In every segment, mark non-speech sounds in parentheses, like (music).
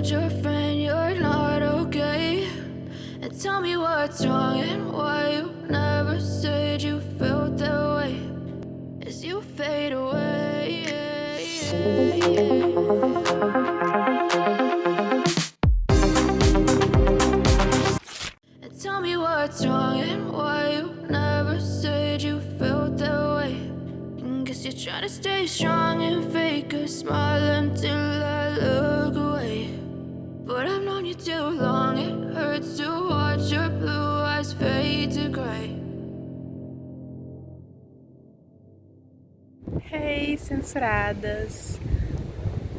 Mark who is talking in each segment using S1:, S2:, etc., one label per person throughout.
S1: told your friend you're not okay? And tell me what's wrong and why you never said you felt that way as you fade away. And tell me what's wrong and why you never said you felt that way. And guess you're trying to stay strong and fake a smile until I look away. But I've known you too long, it hurts to watch your blue eyes fade to gray.
S2: Hey, censuradas!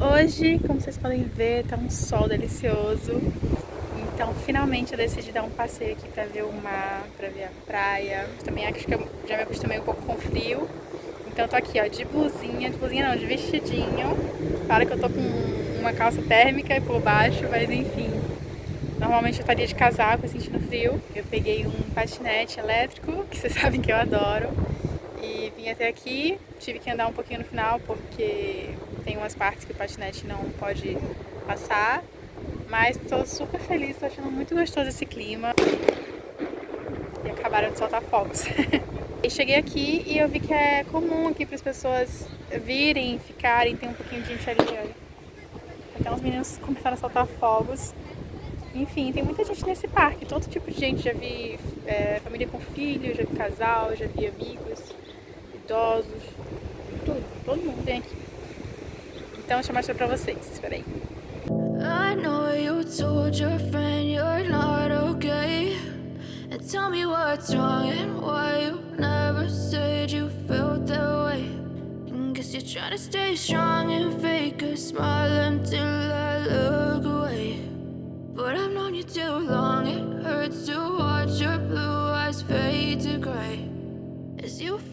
S2: Hoje, como vocês podem ver, tá um sol delicioso. Então, finalmente eu decidi dar um passeio aqui pra ver o mar, pra ver a praia. Também acho que eu já me acostumei um pouco com frio. Então eu tô aqui, ó, de blusinha, de blusinha não, de vestidinho. Claro que eu tô com uma calça térmica e por baixo, mas enfim. Normalmente eu estaria de casaco, sentindo frio. Eu peguei um patinete elétrico, que vocês (laughs) sabem que eu adoro. E vim até aqui, tive que andar um pouquinho no final, porque tem umas partes que o patinete não pode passar. Mas tô super feliz, tô achando muito gostoso esse clima. E acabaram de soltar fogos. (laughs) e cheguei aqui e eu vi que é comum aqui para as pessoas virem, ficarem, tem um pouquinho de gente ali, olha. Até uns meninos começaram a soltar fogos. Enfim, tem muita gente nesse parque, todo tipo de gente. Já vi é, família com filho, já vi casal, já vi amigos, idosos, tudo. Todo mundo vem aqui. Então deixa eu mostrar pra vocês, peraí.
S1: I know you told your friend you're not okay. And tell me what's wrong and why you never said you felt that way. And guess you're trying to stay strong and fake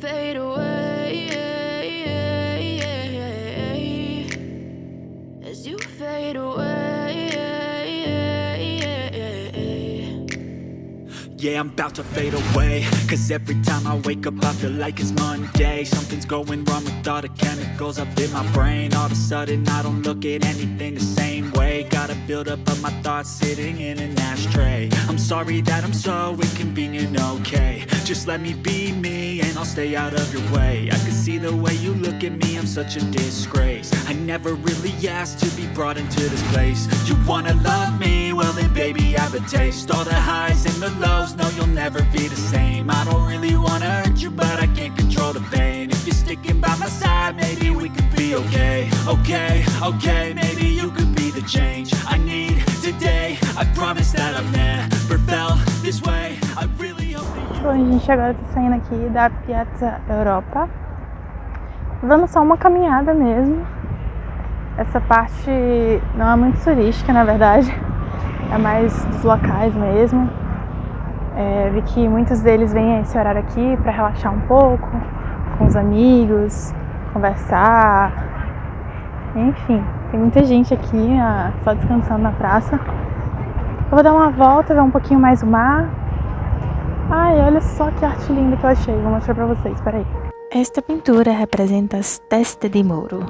S1: fade away.
S3: Yeah, I'm about to fade away. Cause every time I wake up I feel like it's Monday. Something's going wrong with all the chemicals up in my brain. All of a sudden I don't look at anything the same way. Gotta build up of my thoughts sitting in an ashtray. I'm sorry that I'm so inconvenient, okay. Just let me be me and I'll stay out of your way. I can see the way you look at me, I'm such a disgrace. I never really asked to be brought into this place. You wanna love me? A taste All the highs and the lows, no you'll never be the same I don't really wanna hurt you but I can't control the pain If you're sticking by my side, maybe we could be okay Okay, okay, maybe you could be the change I need today I promise that I've never felt this way I really hope that you
S2: Bom, gente agora tá saindo aqui da Piazza Europa. Dando só uma caminhada mesmo. Essa parte não é muito turística, na verdade. É mais dos locais mesmo. É, vi que muitos deles vêm a esse horário aqui para relaxar um pouco, com os amigos, conversar. Enfim, tem muita gente aqui só descansando na praça. Eu vou dar uma volta, ver um pouquinho mais o mar. Ai, olha só que arte linda que eu achei. Vou mostrar pra vocês, peraí. Esta pintura representa as teste de Moro,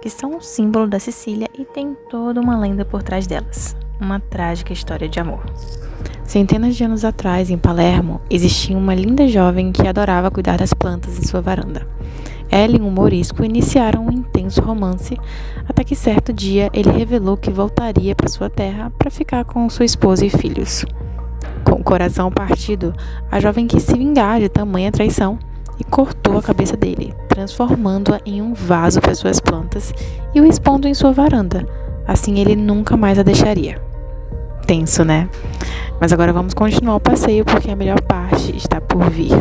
S2: que são um símbolo da Sicília e tem toda uma lenda por trás delas. Uma trágica história de amor. Centenas de anos atrás, em Palermo, existia uma linda jovem que adorava cuidar das plantas em sua varanda. Ela e um morisco iniciaram um intenso romance, até que certo dia ele revelou que voltaria para sua terra para ficar com sua esposa e filhos. Com o coração partido, a jovem quis se vingar de tamanha traição e cortou a cabeça dele, transformando-a em um vaso para suas plantas e o expondo em sua varanda. Assim ele nunca mais a deixaria. Tenso, né? Mas agora vamos continuar o passeio porque a melhor parte está por vir.